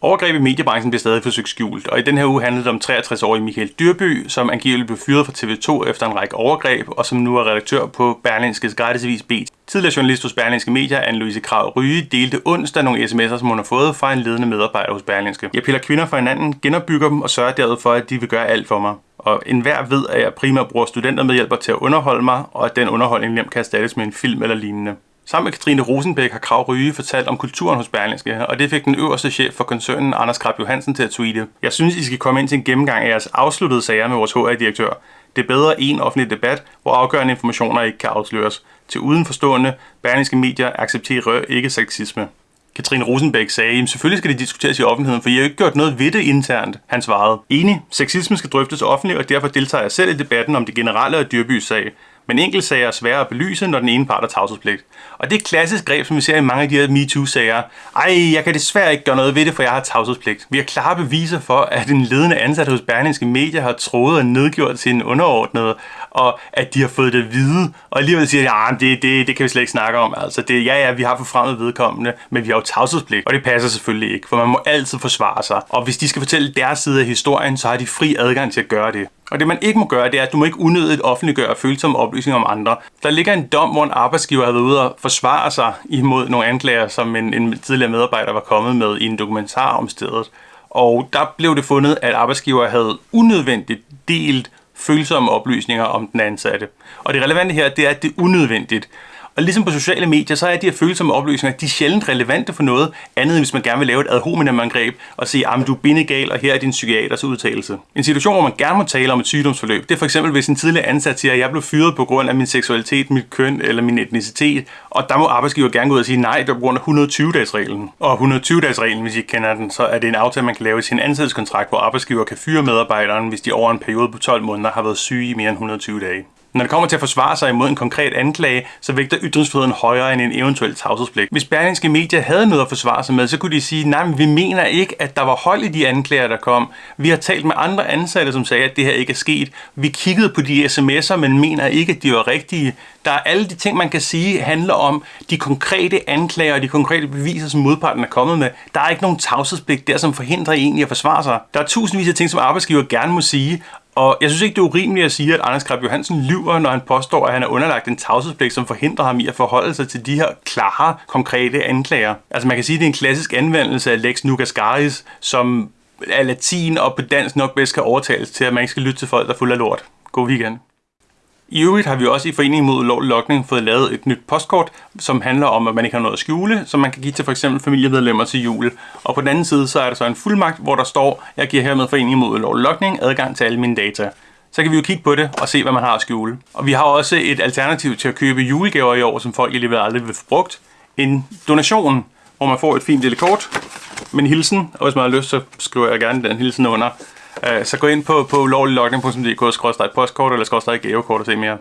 Overgreb i mediebranchen bliver stadig forsøgt skjult, og i den her uge handlede det om 63-årige Michael Dyrby, som angiveligt blev fyret fra TV2 efter en række overgreb, og som nu er redaktør på Berlingske gratisavis B. Tidligere journalist hos Berlingske Media, Anne-Louise Krav Ryge, delte onsdag nogle sms'er, som hun har fået fra en ledende medarbejder hos Berlingske. Jeg piller kvinder fra hinanden, genopbygger dem og sørger derved for, at de vil gøre alt for mig. Og enhver ved, at jeg primært bruger studentermedhjælper til at underholde mig, og at den underholdning nemt kan erstattes med en film eller lignende. Sammen med Katrine Rosenbæk har Krav Ryge fortalt om kulturen hos Berlingske, og det fik den øverste chef for koncernen, Anders Krab Johansen, til at tweete. Jeg synes, I skal komme ind til en gennemgang af jeres afsluttede sager med vores HR-direktør. Det er bedre en offentlig debat, hvor afgørende informationer ikke kan afsløres. Til udenforstående, Berlingske medier accepterer ikke sexisme. Katrine Rosenbæk sagde, at selvfølgelig skal det diskuteres i offentligheden, for I har jo ikke gjort noget ved det internt. Han svarede, enig, sexisme skal drøftes offentligt, og derfor deltager jeg selv i debatten om det generelle og dyrbys sag men enkeltsager er svære at belyse, når den ene part har tavshedspligt. Og det er et klassisk greb, som vi ser i mange af de her MeToo-sager. Ej, jeg kan desværre ikke gøre noget ved det, for jeg har tavshedspligt. Vi har klare beviser for, at en ledende ansat hos Berlingske Media har troet og nedgjort sin underordnede, og at de har fået det at vide, og alligevel siger, at ah, ja, det, det, det kan vi slet ikke snakke om. Altså, det, ja, ja, vi har forfremmet vedkommende, men vi har jo tavshedspligt, og det passer selvfølgelig ikke, for man må altid forsvare sig. Og hvis de skal fortælle deres side af historien, så har de fri adgang til at gøre det. Og det man ikke må gøre, det er, at du må ikke unødigt offentliggøre følsomme oplysninger om andre. Der ligger en dom, hvor en arbejdsgiver har været ude og forsvare sig imod nogle anklager, som en, en tidligere medarbejder var kommet med i en dokumentar om stedet. Og der blev det fundet, at arbejdsgiver havde unødvendigt delt følsomme oplysninger om den ansatte. Og det relevante her, det er, at det er unødvendigt. Og ligesom på sociale medier, så er de her følsomme oplysninger, de er sjældent relevante for noget andet, hvis man gerne vil lave et ad hominem angreb og sige, at du er bindegal, og her er din psykiaters udtalelse. En situation, hvor man gerne må tale om et sygdomsforløb, det er for eksempel, hvis en tidligere ansat siger, at jeg blev fyret på grund af min seksualitet, mit køn eller min etnicitet, og der må arbejdsgiver gerne gå ud og sige, nej, det er på grund af 120-dagsreglen. Og 120-dagsreglen, hvis I ikke kender den, så er det en aftale, man kan lave i sin ansættelseskontrakt, hvor arbejdsgiver kan fyre medarbejderen, hvis de over en periode på 12 måneder har været syge i mere end 120 dage. Når det kommer til at forsvare sig imod en konkret anklage, så vægter ytringsfriheden højere end en eventuel tavshedspligt. Hvis Berlingske Media havde noget at forsvare sig med, så kunne de sige, nej, men vi mener ikke, at der var hold i de anklager, der kom. Vi har talt med andre ansatte, som sagde, at det her ikke er sket. Vi kiggede på de sms'er, men mener ikke, at de var rigtige. Der er alle de ting, man kan sige, handler om de konkrete anklager og de konkrete beviser, som modparten er kommet med. Der er ikke nogen tavshedspligt der, som forhindrer en i at forsvare sig. Der er tusindvis af ting, som arbejdsgiver gerne må sige, og jeg synes ikke, det er urimeligt at sige, at Anders Krab Johansen lyver, når han påstår, at han er underlagt en tavshedspligt, som forhindrer ham i at forholde sig til de her klare, konkrete anklager. Altså man kan sige, at det er en klassisk anvendelse af Lex Nugascaris, som er latin og på dansk nok bedst kan overtales til, at man ikke skal lytte til folk, der er fuld af lort. God weekend. I øvrigt har vi også i Foreningen mod ulovlig lokning fået lavet et nyt postkort, som handler om, at man ikke har noget at skjule, som man kan give til f.eks. familiemedlemmer til jul. Og på den anden side, så er der så en fuldmagt, hvor der står, jeg giver hermed Foreningen mod ulovlig lokning adgang til alle mine data. Så kan vi jo kigge på det og se, hvad man har at skjule. Og vi har også et alternativ til at købe julegaver i år, som folk alligevel aldrig vil få brugt. En donation, hvor man får et fint lille kort med en hilsen, og hvis man har lyst, så skriver jeg gerne den hilsen under. Øh, så gå ind på, på ulovliglogning.dk, postkort eller gavekort og se mere.